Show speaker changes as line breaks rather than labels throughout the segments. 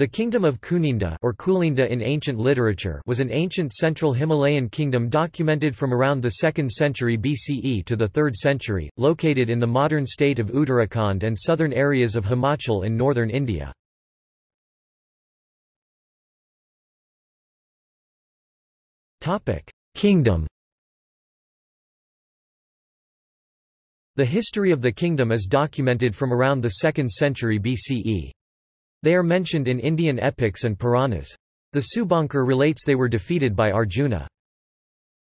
The kingdom of Kuninda or Kulinda in ancient literature was an ancient central Himalayan kingdom documented from around the 2nd century BCE to the 3rd century, located in the modern state of Uttarakhand and southern areas of Himachal in northern India. Kingdom The history of the kingdom is documented from around the 2nd century BCE. They are mentioned in Indian epics and Puranas. The Subankar relates they were defeated by Arjuna.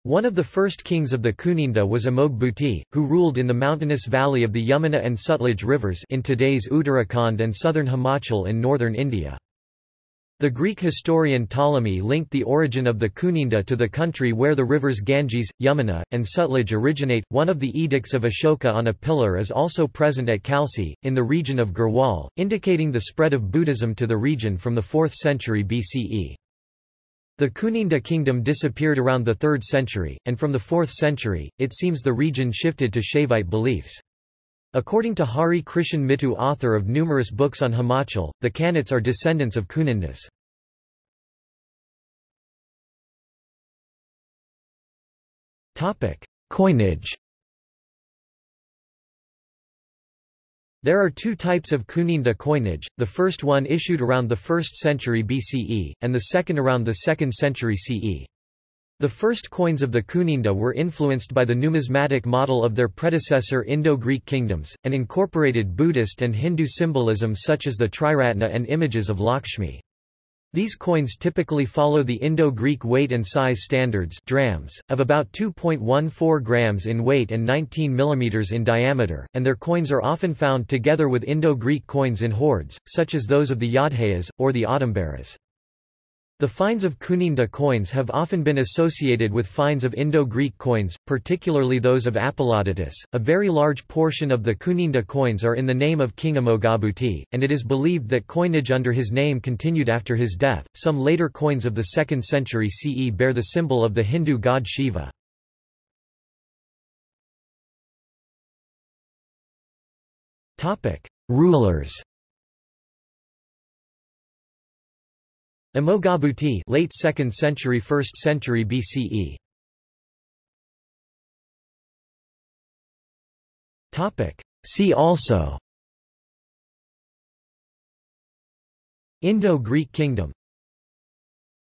One of the first kings of the Kuninda was Amog Bhuti, who ruled in the mountainous valley of the Yamuna and Sutlej rivers in today's Uttarakhand and southern Himachal in northern India. The Greek historian Ptolemy linked the origin of the Kuninda to the country where the rivers Ganges, Yamuna, and Sutlej originate. One of the edicts of Ashoka on a pillar is also present at Kalsi, in the region of Garhwal, indicating the spread of Buddhism to the region from the 4th century BCE. The Kuninda kingdom disappeared around the 3rd century, and from the 4th century, it seems the region shifted to Shaivite beliefs. According to Hari Krishan Mittu author of numerous books on Himachal, the Kanets are descendants of Kunindas. Coinage There are two types of Kuninda coinage, the first one issued around the 1st century BCE, and the second around the 2nd century CE. The first coins of the Kuninda were influenced by the numismatic model of their predecessor Indo-Greek kingdoms, and incorporated Buddhist and Hindu symbolism such as the Triratna and images of Lakshmi. These coins typically follow the Indo-Greek weight and size standards drachms, of about 2.14 grams in weight and 19 mm in diameter, and their coins are often found together with Indo-Greek coins in hoards, such as those of the Yaudheyas, or the Audumbaras. The finds of Kuninda coins have often been associated with finds of Indo-Greek coins, particularly those of Apollodotus. A very large portion of the Kuninda coins are in the name of King Amogabhuti, and it is believed that coinage under his name continued after his death. Some later coins of the 2nd century CE bear the symbol of the Hindu god Shiva. Topic: Rulers Amogabhuti late 2nd century 1st century BCE Topic. See also. Indo-Greek kingdom